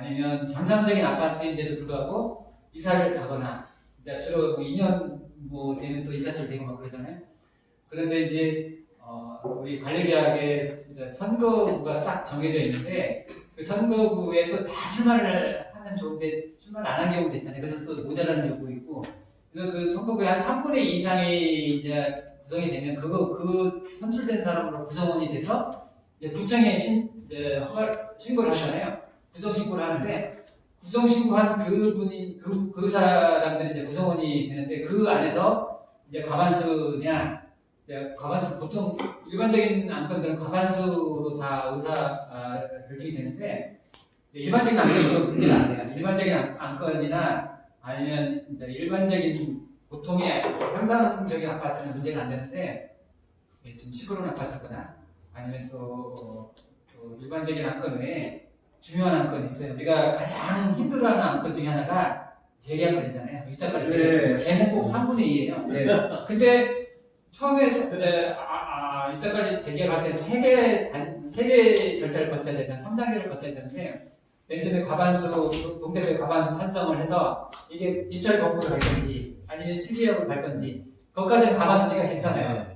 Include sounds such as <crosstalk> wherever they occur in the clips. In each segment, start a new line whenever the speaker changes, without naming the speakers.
아니면 정상적인 아파트인데도 불구하고 이사를 가거나 이제 주로 뭐 2년 뭐 되면 또 이사철 되고 막 그러잖아요. 그런데 이제 어, 우리 관리계약에 선거구가 딱 정해져 있는데 그 선거구에 또 다 출마를 하면 좋은데 출마를 안 한 경우도 있잖아요. 그래서 또 모자라는 경우도 있고 그래서 그 선거구에 한 3분의 2 이상이 이제 구성이 되면 그거 그 선출된 사람으로 구성원이 돼서 구청에 신, 이제 허가 신고를 하잖아요. 구성 신고를 하는데 구성 신고한 그 분이 그, 그 사람들이 이제 구성원이 되는데 그 안에서 이제 과반수냐 이제 과반수 보통 일반적인 안건들은 과반수로 다 의사 아, 결정이 되는데 일반적인 안건은 문제가 안 돼요. 일반적인 안- 안건이나 아니면 이제 일반적인 보통의 평상적인 아파트는 문제가 안 되는데 좀 시끄러운 아파트거나 아니면 또, 어, 또 일반적인 안건 외에 중요한 안건이 있어요. 우리가 가장 힘들어하는 안건 중에 하나가 재계약건이잖아요. 이따까지
네.
걔는 꼭 3분의 2예요.
네.
근데 처음에 세- 에, 아, 아, 이때까지 재계약할 때 세개 세개 절차를 거쳐야 되잖아요. 3단계를 거쳐야 되는데 맨 처음에 과반수 동대표 과반수 찬성을 해서 이게 입찰 공고를 갈 건지 아니면 실기업을 갈 건지 그것까지는 과반수니까 괜찮아요.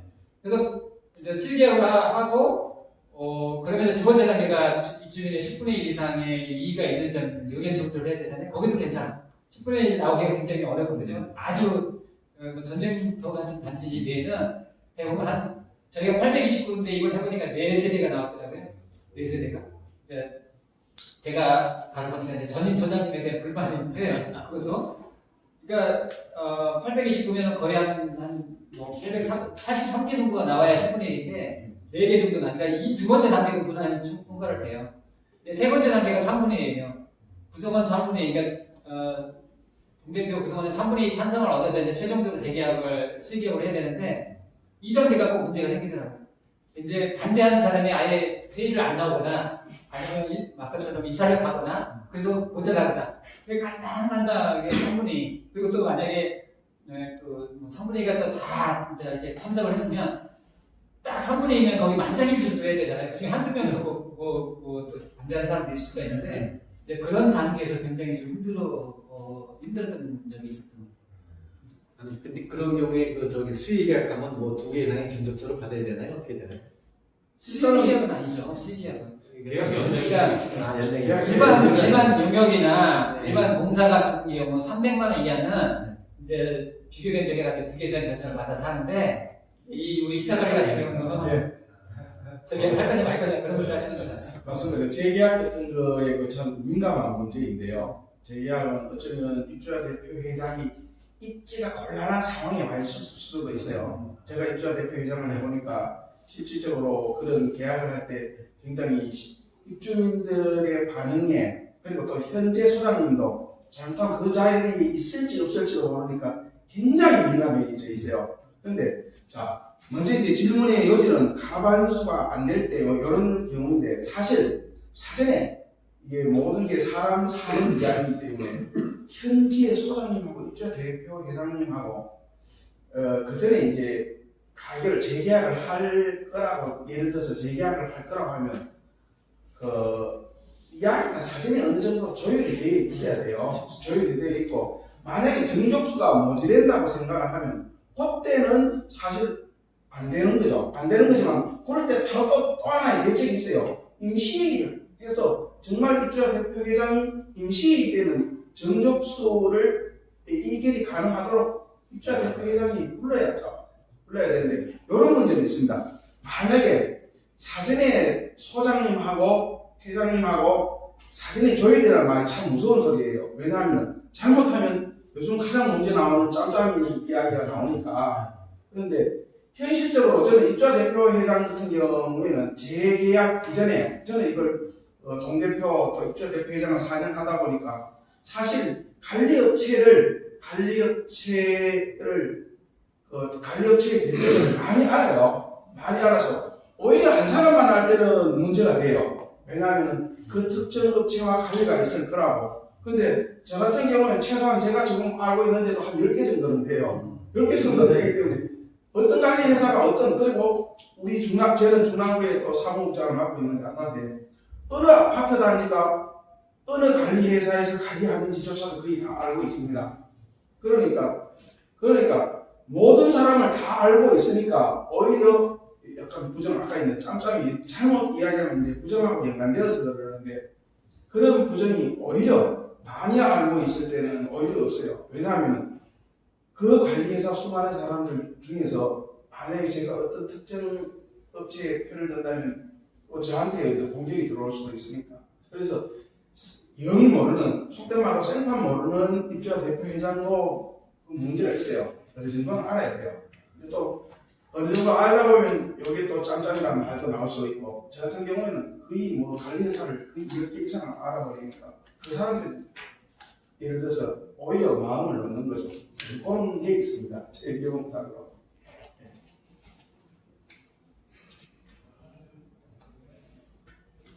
그래서 이제 실기업을 하- 하고 어 그러면 두 번째 단계가 주- 입주민의 10분의 1 이상의 이의가 있는지 없는지 의견 청취를 해야 되잖아요. 거기도 괜찮아. 10분의 1 나오기가 굉장히 어렵거든요. 아주 어, 뭐 전쟁터 같은 단지 외에는 대부분 한 저희가 829인데 이걸 해보니까 4세대가 나왔더라고요. 4세대가. 제가 가서 보니까 전임 소장님에 대한 불만인데 그것도 그러니까 어, 829면 거의 한한뭐 883개 정도가 나와야 10분의 1인데 4개 정도 나니까 이 두 번째 단계가 무난히 충- 통과를 돼요. 세 번째 단계가 3분의 1이에요. 구성원 3분의 1, 그러니까 어, 동대표 구성원의 3분의 2 찬성을 얻어서 이제 최종적으로 재계약을 실기업을 해야 되는데 이 단계가 꼭 문제가 생기더라고요. 이제 반대하는 사람이 아예 회의를 안 나오거나 아니면 이- 아까처럼 이사를 가거나 그래서 모자라거나 간당간당하게 3분의 2 그리고 또 만약에 네, 그뭐 3분의 2가 또 다 이제 이렇게 참석을 했으면 딱 3분의 2면 거기 만장일치 줘야 되잖아요. 그중에 한두 명이 뭐, 뭐, 뭐, 또 반대하는 사람도 있을 수가 있는데 이제 그런 단계에서 굉장히 좀 힘들어 어, 힘들었던 점이 있었던 것 같아요.
아니 근데 그런 경우에 그 저기 수의 계약 하면 뭐 두 개 이상의 견적서를 받아야 되나요? 어떻게 되나요?
실기약은 아니죠.
계약
그러니까
아 연장이
일반
네.
일반 용역이나
네.
일반 공사 같은 경우 300만 원 이하는 이제 비교 견적에 가지고 두개 이상 견적을 받아서 하는데 이 우리 이타가리 같은 경우는
네.
저기 할 거지 말 거지 그런 걸 따지는 거잖아요.
맞습니다. 재계약 같은 거에 그참 민감한 문제인데요. 재계약은 어쩌면 입주자 대표 회장이 입지가 곤란한 상황에 와 있을 수도 있어요. 제가 입주자 대표 회장을 해보니까 실질적으로 그런 계약을 할 때 굉장히 시- 입주민들의 반응에 그리고 또 현재 소장님도 잘못하면 그 자리에 있을지 없을지도 모르니까 굉장히 민감해져 있어요. 근데 자 먼저 이제 질문의 여지는 가반수가 안 될때 이런 경우인데 사실 사전에 이게 모든 게 사람 사는 이야기이기 때문에 현지의 소장님하고 입주자 대표 회장님하고 어, 그 전에 이제 가격을 재계약을 할 거라고 예를 들어서 재계약을 할 거라고 하면 그 이야기가 사전에 어느 정도 조율이 되어 있어야 돼요. 조율이 되어 있고 만약에 정족수가 모자란다고 생각을 하면 그때는 사실 안 되는 거죠. 안 되는 거지만 그럴 때 바로 또, 또 하나의 대책이 있어요. 임시회의를 해서 정말 입주자 대표 회장이 임시회의 때는 정족수를 이결이 가능하도록 입주자 대표 회장이 불러야죠. 불러야 되는데 이런 문제는 있습니다. 만약에 사전에 소장님하고 회장님하고 사전에 조율이라는 말이 참 무서운 소리예요. 왜냐하면 잘못하면 요즘 가장 문제 나오는 짬짬이 이야기가 나오니까 그런데 현실적으로 저는 입주자 대표 회장 같은 경우에는 재계약 이전에 저는 이걸 어, 동대표 또 입주자 대표 회장을 4년 하다 보니까 사실 관리업체를 관리업체를 그 관리업체의 대표를 많이 알아요. 많이 알아서 오히려 한 사람만 할 때는 문제가 돼요. 왜냐하면 그 특정 업체와 관리가 있을 거라고. 근데 저 같은 경우는 최소한 제가 지금 알고 있는데도 한 10개 정도는 돼요. 10개 정도 되기 때문에 어떤 관리 회사가 어떤 그리고 우리 중앙 저는 중앙부에 또 사무국장을 맡고 있는데 아파트에 어느 아파트 단지가 어느 관리 회사에서 관리하는지조차도 거의 다 알고 있습니다. 그러니까 그러니까 모든 사람을 다 알고 있으니까 오히려 약간 부정 아까 있는 짬짬이 잘못 이야기하면 이제 부정하고 연관되어서 그러는데 그런 부정이 오히려 많이 알고 있을 때는 오히려 없어요. 왜냐하면 그 관리회사 수많은 사람들 중에서 만약에 제가 어떤 특정 업체에 편을 든다면 또 저한테 공격이 들어올 수도 있으니까 그래서 영 모르는 속된 말로 생판 모르는 입주자 대표 회장도 그 문제가 있어요. 어느 정도는 알아야 돼요. 근데 또 어느 정도 알다 보면 여기 또 짬짬이라는 말도 나올 수 있고 저 같은 경우에는 거의 뭐 관리회사를 거의 10개 이상 알아버리니까 그 사람들 예를 들어서 오히려 마음을 놓는 거죠. 그런 게 있습니다. 제 경험상으로.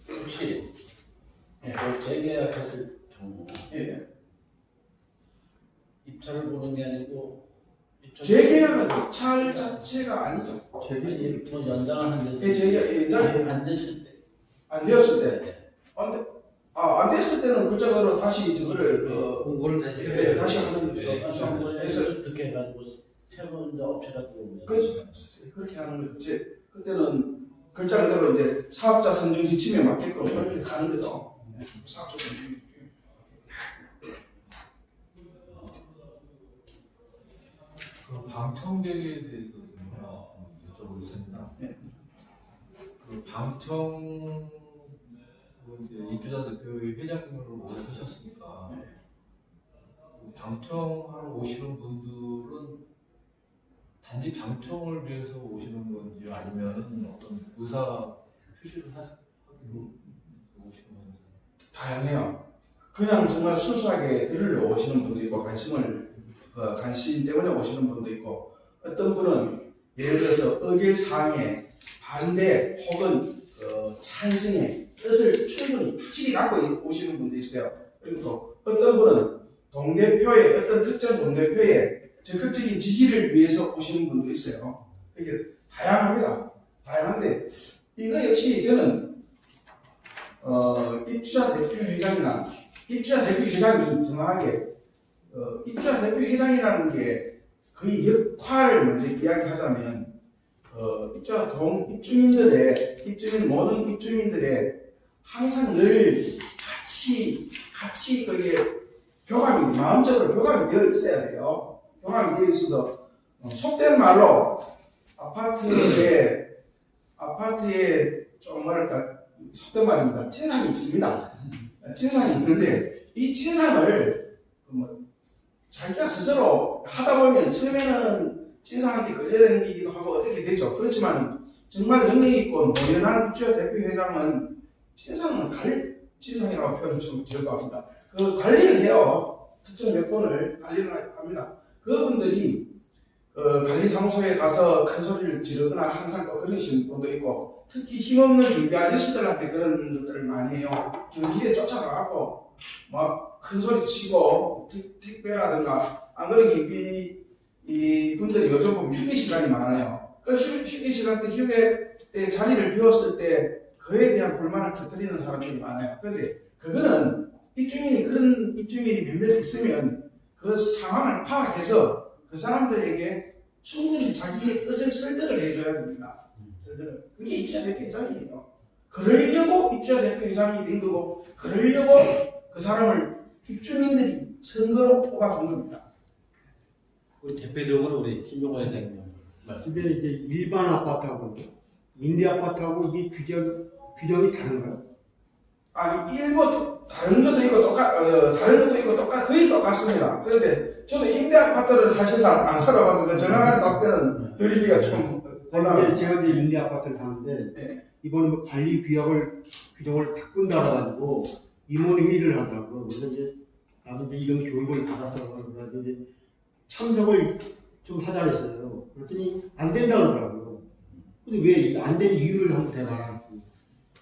혹시
예.
그걸 재계약했을 경우
예.
입찰을 보는 게 아니고
재계약은 입찰 자체가 아니죠.
아니, 뭐 연장을 하는데
예, 재계약 예전에
안 됐을 때
안 되었을 때, 안, 돼, 아, 안 됐을 때는 그쪽으로 다시 저거를 어,
공고를 다시
예, 다시 하는 거죠.
그래서
그래서
듣게 해가지고 새로운 업체가 들어오면
그렇죠. 그렇게 하는 거죠. 이제 그때는 글자 그대로 이제 사업자 선정 지침에 맞게끔 그렇게 가는 거죠. 네, 사업자 선정 지침에.
그 방청객에 대해서 좀 여쭤보겠습니다.
네.
그 방청 그 이제 입주자 대표의 회장님을 오래 하셨으니까 방청하러 오시는 분들은 단지 방청을 위해서 오시는 건지 아니면 어떤 의사 표시를 하- 하기로 오시는 건지.
다양해요. 그냥 정말 순수하게 들으러 오시는 분도 있고 관심을 그 관심 때문에 오시는 분도 있고 어떤 분은 예를 들어서 의결 사항에 반대 혹은 그 찬성의 뜻을 충분히 확실히 갖고 오시는 분도 있어요. 그리고 또 어떤 분은 동대표의 어떤 특정 동대표의 적극적인 지지를 위해서 오시는 분도 있어요. 그게 다양합니다. 다양한데 이거 역시 저는 어, 입주자 대표 회장이나 입주자 대표 회장이 정확하게 어, 입주자 대표 회장이라는 게 그의 역할을 먼저 이야기하자면 어, 입주자 동 입주민들의 입주민 모든 입주민들의 항상 늘 같이 같이 그게 교감이 마음적으로 교감이 되어 있어야 돼요. 교감이 되어 있어서 어, 속된 말로 아파트에 아파트에 좀 뭐랄까 속된 말입니다. 진상이 있습니다. 진상이 있는데 이 진상을 그뭐 자기가 스스로 하다 보면 처음에는 진상한테 걸려다니기도 하고 어떻게 되죠. 그렇지만 정말 능력 있고 노련한 입주자 대표 회장은 진상을 갈 진상이라고 표현을 좀 즐거워합니다. 그 관리를 해요. 특정 몇 번을 관리를 합니다. 그분들이 그 관리사무소에 가서 큰 소리를 지르거나 항상 또 그러시는 분도 있고 특히 힘없는 준비 아저씨들한테 그런 것들을 많이 해요. 경기에 쫓아가갖고 막 큰 소리 치고 택- 택배라든가 안 그런 경비 이 분들이 요즘 보면 휴게 시간이 많아요. 그 휴, 휴게 시간 때 휴게 때 자리를 비웠을 때 그에 대한 불만을 터뜨리는 사람들이 많아요. 그런데 그거는 입주민이 그런 입주민이 몇몇 있으면 그 상황을 파악해서 그 사람들에게 충분히 자기의 뜻을 설득을 해줘야 됩니다. 설득을. 그게 입주자 대표 회장이에요. 그러려고 입주자 대표 회장이 된 거고, 그러려고 그 사람을 입주민들이 선거로 뽑아준 겁니다.
우리 대표적으로 우리 김종호 회장님 말씀.
근데 이제 일반 아파트하고 임대 아파트하고 이게 규정 규정이 다른가요?
아니, 일부 다른 것도 있고 똑같, 어, 다른 것도 있고 똑같, 거의 똑같습니다. 그런데 저도 임대 아파트를 사실상 안 살아봐서 정확한 답변은 드리기가 좀 곤란해요.
제가 이제 임대 아파트를 사는데
네.
이번에 뭐 관리 규약을 규정을 바꾼다 그래가지고 임원 회의를 하더라고요. 그래서 이제 나도 이제 이런 교육을 받았어 그래가지고 이제 참석을 좀 하자 그랬어요. 그랬더니 안 된다 그러더라고요. 근데 왜 안 된 이유를 한번 대봐라.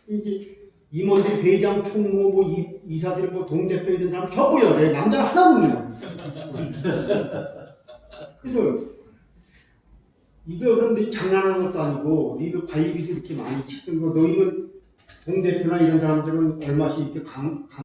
이제 임원들이 회장, 총무, 뭐 이, 이사들, 뭐 동대표 이런 사람 전부요. 내 남자 하나 없네요. <laughs> 그래서 이거 그런데 장난하는 것도 아니고 이거 관리비도 이렇게 많이 찍는 거 너희는 동대표나 이런 사람들은 얼마씩 이렇게 강, 강